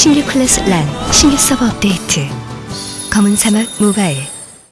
신규 클래스 란 신규 서버 업데이트. 검은 사막 모바일.